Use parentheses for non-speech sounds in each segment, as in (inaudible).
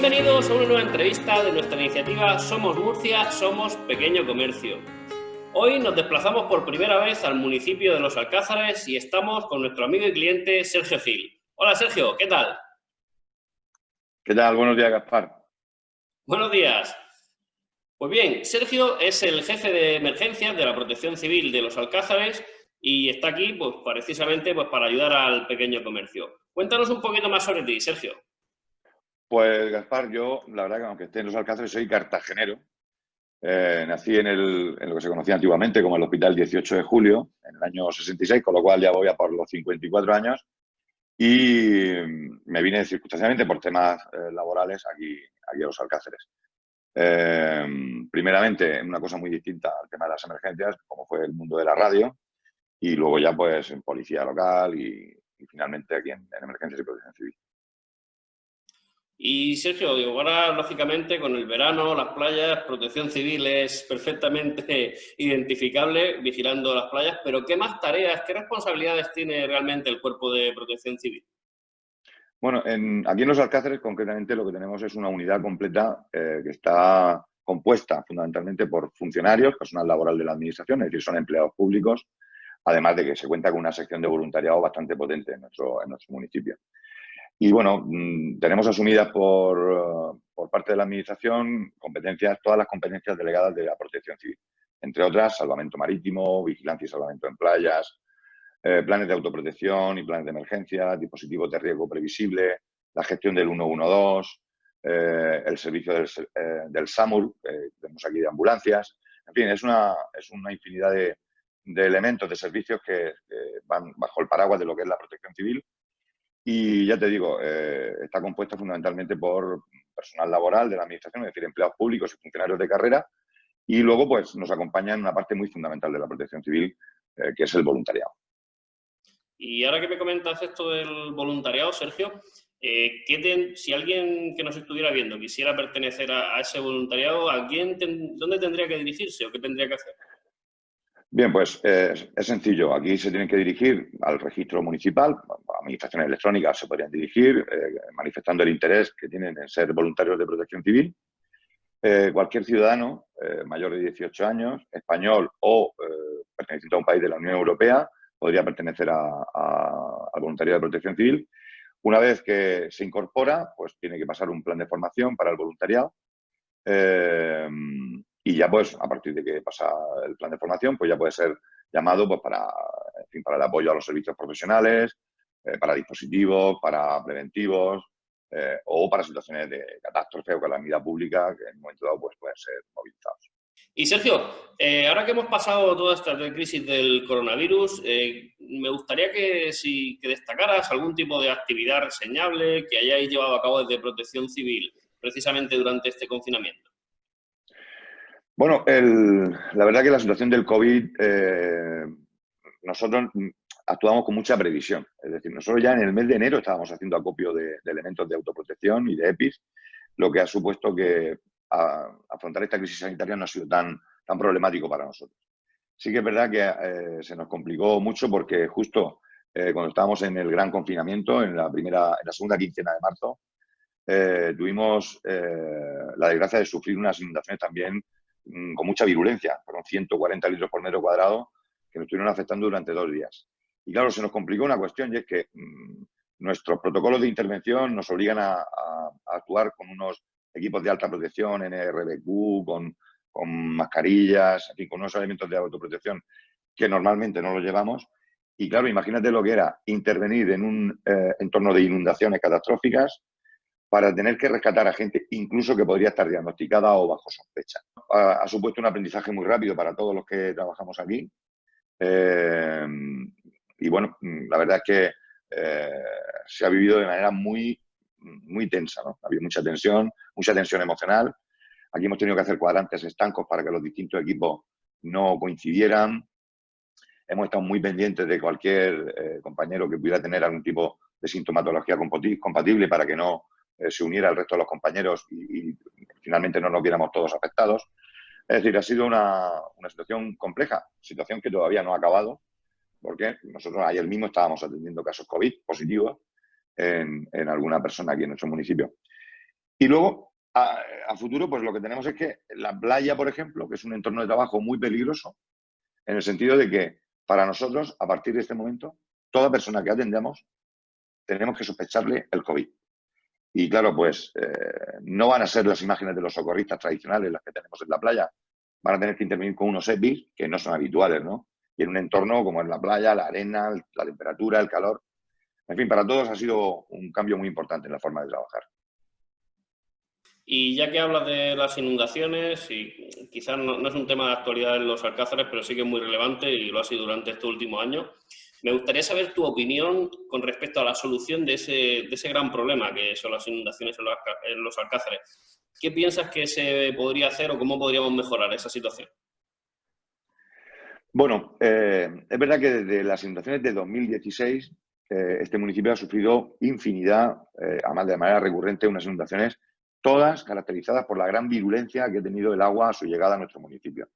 Bienvenidos a una nueva entrevista de nuestra iniciativa Somos Murcia, Somos Pequeño Comercio. Hoy nos desplazamos por primera vez al municipio de Los Alcázares y estamos con nuestro amigo y cliente Sergio Gil. Hola Sergio, ¿qué tal? ¿Qué tal? Buenos días, Gaspar. Buenos días. Pues bien, Sergio es el jefe de emergencias de la Protección Civil de Los Alcázares y está aquí pues, precisamente pues, para ayudar al pequeño comercio. Cuéntanos un poquito más sobre ti, Sergio. Pues Gaspar, yo la verdad que aunque esté en Los Alcázares soy cartagenero. Eh, nací en, el, lo que se conocía antiguamente como el Hospital 18 de Julio, en el año 66, con lo cual ya voy a por los 54 años. Y me vine circunstancialmente por temas eh, laborales aquí, aquí a Los Alcázares. Eh, primeramente, una cosa muy distinta al tema de las emergencias, como fue el mundo de la radio, y luego ya pues en policía local y, y finalmente aquí en, en Emergencias y Protección Civil. Y Sergio, ahora lógicamente con el verano, las playas, protección civil es perfectamente (laughs) identificable vigilando las playas, pero ¿qué más tareas, qué responsabilidades tiene realmente el cuerpo de protección civil? Bueno, en, aquí en Los Alcáceres concretamente lo que tenemos es una unidad completa eh, que está compuesta fundamentalmente por funcionarios, personal laboral de la administración, es decir, son empleados públicos, además de que se cuenta con una sección de voluntariado bastante potente en nuestro, en nuestro municipio. Y bueno, mm, tenemos asumidas por, por, parte de la Administración competencias, todas las competencias delegadas de la protección civil. Entre otras, salvamento marítimo, vigilancia y salvamento en playas, eh, planes de autoprotección y planes de emergencia, dispositivos de riesgo previsible, la gestión del 112, eh, el servicio del, eh, del SAMUR, tenemos aquí de ambulancias. En fin, es una, es una infinidad de, de elementos, de servicios que, van bajo el paraguas de lo que es la protección civil y ya te digo, eh, está compuesta fundamentalmente por personal laboral de la administración, es decir, empleados públicos y funcionarios de carrera, y luego pues nos acompaña en una parte muy fundamental de la protección civil, eh, que es el voluntariado. Y ahora que me comentas esto del voluntariado, Sergio, eh, ten, si alguien que nos estuviera viendo quisiera pertenecer a, a ese voluntariado, ¿a quién ten, ¿dónde tendría que dirigirse o qué tendría que hacer? Bien, pues eh, es sencillo. Aquí se tienen que dirigir al registro municipal, administraciones electrónicas se podrían dirigir, eh, manifestando el interés que tienen en ser voluntarios de protección civil. Eh, cualquier ciudadano eh, mayor de 18 años, español o perteneciente a un país de la Unión Europea, podría pertenecer a, al voluntariado de protección civil. Una vez que se incorpora, pues tiene que pasar un plan de formación para el voluntariado. Y ya pues a partir de que pasa el plan de formación pues ya puede ser llamado pues para, para el apoyo a los servicios profesionales, eh, para dispositivos, para preventivos eh, o para situaciones de catástrofe o calamidad pública que en un momento dado pues pueden ser movilizados. Y Sergio, eh, ahora que hemos pasado toda esta crisis del coronavirus, eh, me gustaría que, si, que destacaras algún tipo de actividad reseñable que hayáis llevado a cabo desde Protección Civil precisamente durante este confinamiento. Bueno, el, la verdad que la situación del COVID, eh, nosotros actuamos con mucha previsión. Es decir, nosotros ya en el mes de enero estábamos haciendo acopio de, elementos de autoprotección y de EPIs, lo que ha supuesto que afrontar esta crisis sanitaria no ha sido tan, tan problemático para nosotros. Sí que es verdad que eh, se nos complicó mucho porque justo eh, cuando estábamos en el gran confinamiento, en la, primera, en la segunda quincena de marzo, eh, tuvimos la desgracia de sufrir unas inundaciones también Mm, con mucha virulencia, fueron 140 litros por metro cuadrado que nos estuvieron afectando durante dos días. Y claro, se nos complicó una cuestión y es que mmm, nuestros protocolos de intervención nos obligan a, actuar con unos equipos de alta protección, NRBQ, con, con mascarillas, en con unos elementos de autoprotección que normalmente no los llevamos. Y claro, imagínate lo que era intervenir en un eh, entorno de inundaciones catastróficas, para tener que rescatar a gente incluso que podría estar diagnosticada o bajo sospecha. Ha, ha supuesto un aprendizaje muy rápido para todos los que trabajamos aquí. Eh, y bueno, la verdad es que eh, se ha vivido de manera muy, muy tensa. ¿no? Ha habido mucha tensión, mucha tensión emocional. Aquí hemos tenido que hacer cuadrantes estancos para que los distintos equipos no coincidieran. Hemos estado muy pendientes de cualquier eh, compañero que pudiera tener algún tipo de sintomatología compatible para que no eh, se uniera al resto de los compañeros y, y, finalmente no nos viéramos todos afectados. Es decir, ha sido una, una, situación compleja, situación que todavía no ha acabado, porque nosotros ayer mismo estábamos atendiendo casos COVID positivos en, alguna persona aquí en nuestro municipio. Y luego, a, futuro, pues lo que tenemos es que la playa, por ejemplo, que es un entorno de trabajo muy peligroso, en el sentido de que para nosotros, a partir de este momento, toda persona que atendamos, tenemos que sospecharle el COVID. Y claro, pues eh, no van a ser las imágenes de los socorristas tradicionales las que tenemos en la playa. Van a tener que intervenir con unos EPIs que no son habituales, ¿no? Y en un entorno como es la playa, la arena, la temperatura, el calor. En fin, para todos ha sido un cambio muy importante en la forma de trabajar. Y ya que hablas de las inundaciones, y quizás no, es un tema de actualidad en los Alcázares, pero sí que es muy relevante y lo ha sido durante estos últimos años, me gustaría saber tu opinión con respecto a la solución de ese, de ese gran problema que son las inundaciones en los, Alcázares. ¿Qué piensas que se podría hacer o cómo podríamos mejorar esa situación? Bueno, eh, es verdad que desde las inundaciones de 2016 eh, este municipio ha sufrido infinidad, eh, además de manera recurrente, unas inundaciones, todas caracterizadas por la gran virulencia que ha tenido el agua a su llegada a nuestro municipio.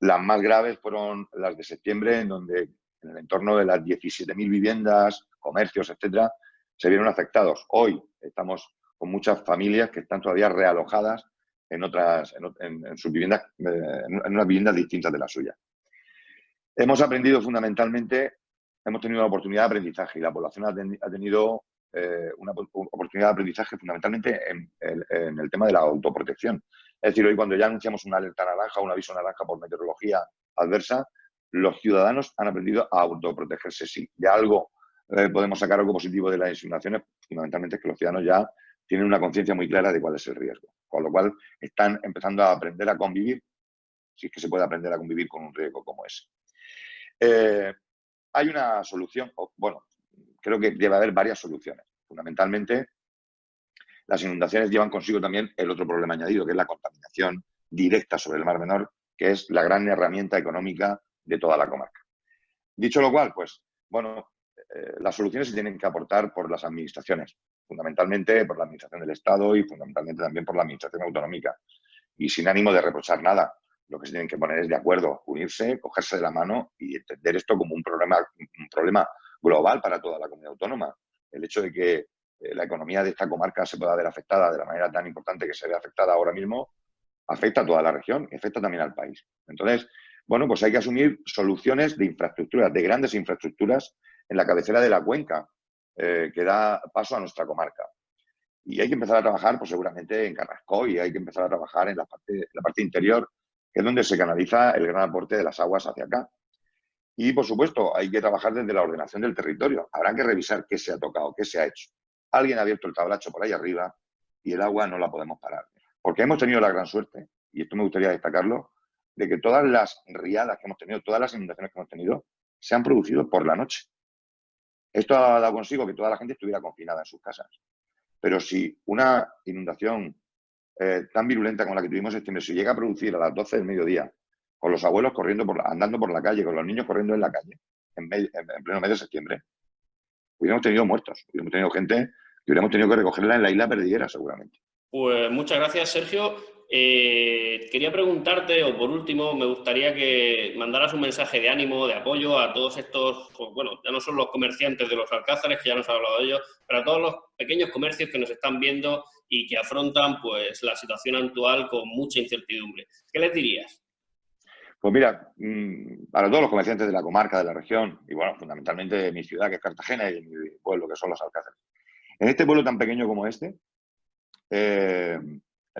Las más graves fueron las de septiembre, en donde en el entorno de las 17.000 viviendas, comercios, etcétera, se vieron afectados. Hoy estamos con muchas familias que están todavía realojadas en otras, en, sus viviendas, eh, en unas viviendas distintas de la suya. Hemos aprendido fundamentalmente, hemos tenido una oportunidad de aprendizaje y la población ha, tenido eh, una oportunidad de aprendizaje fundamentalmente en, el tema de la autoprotección. Es decir, hoy cuando ya anunciamos una alerta naranja, un aviso naranja por meteorología adversa, los ciudadanos han aprendido a autoprotegerse. Sí, de algo eh, podemos sacar algo positivo de las inundaciones, fundamentalmente es que los ciudadanos ya tienen una conciencia muy clara de cuál es el riesgo. Con lo cual están empezando a aprender a convivir, si es que se puede aprender a convivir con un riesgo como ese. Eh, hay una solución, bueno, creo que debe haber varias soluciones. Fundamentalmente, las inundaciones llevan consigo también el otro problema añadido, que es la contaminación directa sobre el Mar Menor, que es la gran herramienta económica de toda la comarca. Dicho lo cual, pues, bueno, eh, las soluciones se tienen que aportar por las administraciones, fundamentalmente por la administración del Estado y fundamentalmente también por la administración autonómica. Y sin ánimo de reprochar nada, lo que se tienen que poner es de acuerdo, unirse, cogerse de la mano y entender esto como un problema, un problema global para toda la comunidad autónoma. El hecho de que eh, la economía de esta comarca se pueda ver afectada de la manera tan importante que se ve afectada ahora mismo, afecta a toda la región y afecta también al país. Entonces, bueno, pues hay que asumir soluciones de infraestructuras, de grandes infraestructuras en la cabecera de la cuenca eh, que da paso a nuestra comarca. Y hay que empezar a trabajar, pues seguramente en Carrasco y hay que empezar a trabajar en la parte, la parte interior, que es donde se canaliza el gran aporte de las aguas hacia acá. Y, por supuesto, hay que trabajar desde la ordenación del territorio. Habrá que revisar qué se ha tocado, qué se ha hecho. Alguien ha abierto el tablacho por ahí arriba y el agua no la podemos parar. Porque hemos tenido la gran suerte, y esto me gustaría destacarlo, de que todas las riadas que hemos tenido, todas las inundaciones que hemos tenido, se han producido por la noche. Esto ha dado consigo que toda la gente estuviera confinada en sus casas. Pero si una inundación eh, tan virulenta como la que tuvimos este mes se llega a producir a las 12 del mediodía, con los abuelos corriendo por andando por la calle, con los niños corriendo en la calle, en, pleno mes de septiembre, hubiéramos tenido muertos, hubiéramos tenido gente que hubiéramos tenido que recogerla en la isla perdiguera seguramente. Pues muchas gracias, Sergio. Eh, quería preguntarte, o por último, me gustaría que mandaras un mensaje de ánimo, de apoyo a todos estos, bueno, ya no son los comerciantes de los alcázares, que ya nos ha hablado de ellos, pero a todos los pequeños comercios que nos están viendo y que afrontan pues la situación actual con mucha incertidumbre. ¿Qué les dirías? Pues mira, mm, para todos los comerciantes de la comarca, de la región, y bueno, fundamentalmente de mi ciudad, que es Cartagena, y mi pueblo, que son los Alcázares. En este pueblo tan pequeño como este, eh,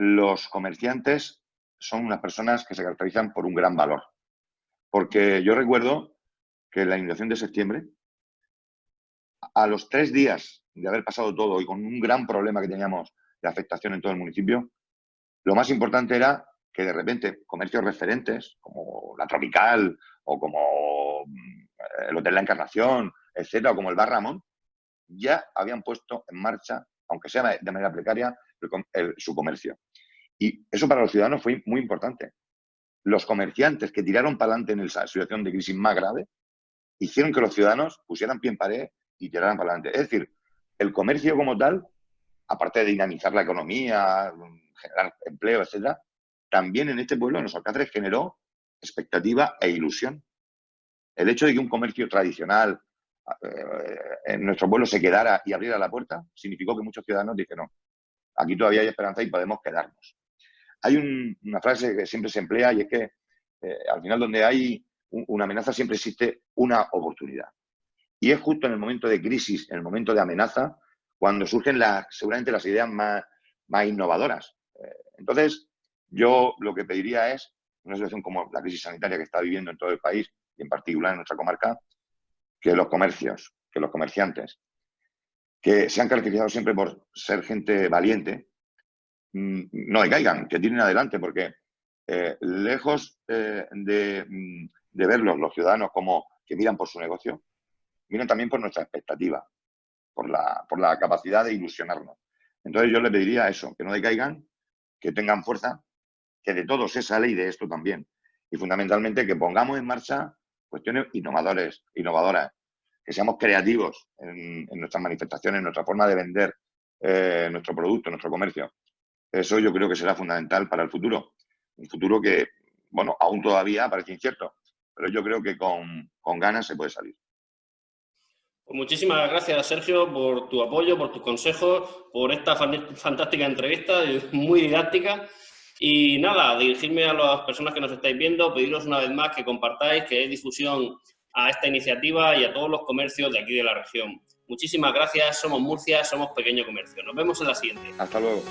los comerciantes son unas personas que se caracterizan por un gran valor. Porque yo recuerdo que en la inundación de septiembre, a los tres días de haber pasado todo y con un gran problema que teníamos de afectación en todo el municipio, lo más importante era que de repente comercios referentes como la Tropical o como mm, el Hotel La Encarnación, etcétera, o como el Bar Ramón, ya habían puesto en marcha, aunque sea de manera precaria, su comercio. Y eso para los ciudadanos fue muy importante. Los comerciantes que tiraron para adelante en esa situación de crisis más grave hicieron que los ciudadanos pusieran pie en pared y tiraran para adelante. Es decir, el comercio como tal, aparte de dinamizar la economía, generar empleo, etcétera, también en este pueblo, en los Alcázares, generó expectativa e ilusión. El hecho de que un comercio tradicional eh, en nuestro pueblo se quedara y abriera la puerta significó que muchos ciudadanos dijeron, aquí todavía hay esperanza y podemos quedarnos. Hay una frase que siempre se emplea y es que eh, al final donde hay una amenaza siempre existe una oportunidad. Y es justo en el momento de crisis, en el momento de amenaza, cuando surgen las, seguramente las ideas más, innovadoras. Eh, entonces, yo lo que pediría es, una situación como la crisis sanitaria que está viviendo en todo el país y en particular en nuestra comarca, que los comercios, que los comerciantes, que se han caracterizado siempre por ser gente valiente, no decaigan, que tienen adelante, porque eh, lejos eh, de, mm, de, verlos los ciudadanos como que miran por su negocio, miran también por nuestra expectativa, por la, por la capacidad de ilusionarnos. Entonces yo le pediría eso, que no decaigan, que tengan fuerza, que de todo se sale y de esto también. Y fundamentalmente que pongamos en marcha cuestiones innovadores, innovadoras, que seamos creativos en, nuestras manifestaciones, en nuestra forma de vender eh, nuestro producto, nuestro comercio. Eso yo creo que será fundamental para el futuro. Un futuro que, bueno, aún todavía parece incierto, pero yo creo que con, con ganas se puede salir. Pues muchísimas gracias, Sergio, por tu apoyo, por tus consejos, por esta fantástica entrevista, (laughs) muy didáctica. Y nada, dirigirme a las personas que nos estáis viendo, pediros una vez más que compartáis, que deis difusión a esta iniciativa y a todos los comercios de aquí de la región. Muchísimas gracias, somos Murcia, somos Pequeño Comercio. Nos vemos en la siguiente. Hasta luego.